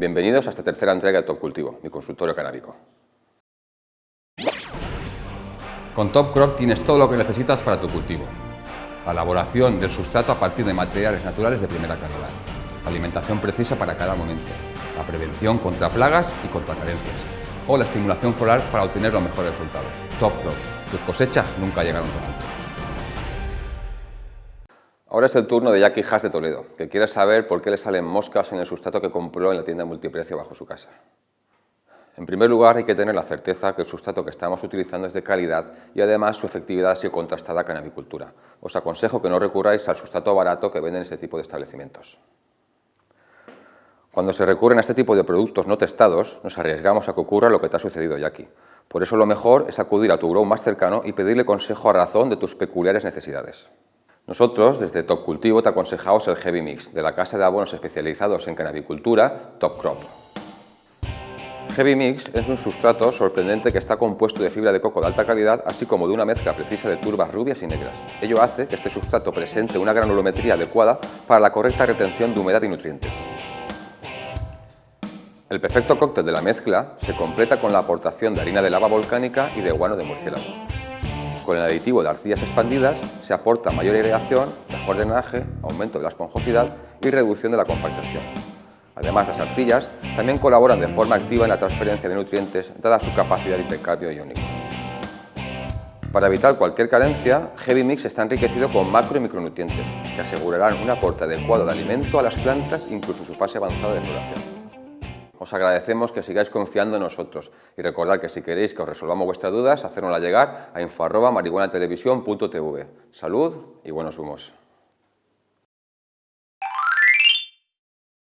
Bienvenidos a esta tercera entrega de Top Cultivo, mi consultorio canábico. Con Top Crop tienes todo lo que necesitas para tu cultivo. La elaboración del sustrato a partir de materiales naturales de primera calidad. La alimentación precisa para cada momento. La prevención contra plagas y contra carencias. O la estimulación floral para obtener los mejores resultados. Top Crop. Tus cosechas nunca llegaron tan alto. Ahora es el turno de Jackie Haas de Toledo, que quiere saber por qué le salen moscas en el sustrato que compró en la tienda multiprecio bajo su casa. En primer lugar, hay que tener la certeza que el sustrato que estamos utilizando es de calidad y además su efectividad ha sido contrastada con avicultura. Os aconsejo que no recurráis al sustrato barato que venden este tipo de establecimientos. Cuando se recurren a este tipo de productos no testados, nos arriesgamos a que ocurra lo que te ha sucedido Jackie. Por eso lo mejor es acudir a tu grow más cercano y pedirle consejo a razón de tus peculiares necesidades. Nosotros, desde Top Cultivo, te aconsejamos el Heavy Mix, de la casa de abonos especializados en canabicultura, Top Crop. Heavy Mix es un sustrato sorprendente que está compuesto de fibra de coco de alta calidad, así como de una mezcla precisa de turbas rubias y negras. Ello hace que este sustrato presente una granulometría adecuada para la correcta retención de humedad y nutrientes. El perfecto cóctel de la mezcla se completa con la aportación de harina de lava volcánica y de guano de murciélago. Con el aditivo de arcillas expandidas se aporta mayor aireación, mejor drenaje, aumento de la esponjosidad y reducción de la compactación. Además, las arcillas también colaboran de forma activa en la transferencia de nutrientes dada su capacidad de intercambio iónico. Para evitar cualquier carencia, Heavy Mix está enriquecido con macro y micronutrientes que asegurarán un aporte adecuado de alimento a las plantas incluso en su fase avanzada de floración. Os agradecemos que sigáis confiando en nosotros y recordad que si queréis que os resolvamos vuestras dudas, hacérnosla llegar a info.marihuanatelevisión.tv. Salud y buenos humos.